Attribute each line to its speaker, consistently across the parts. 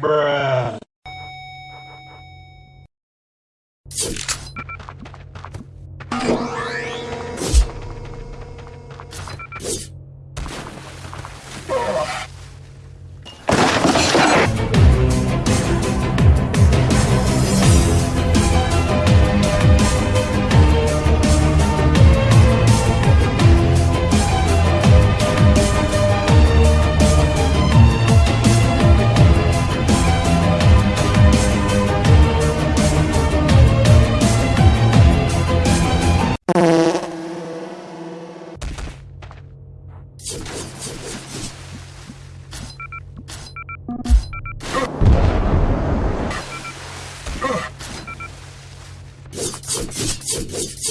Speaker 1: Bruh.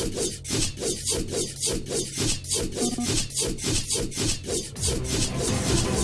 Speaker 1: Thank you.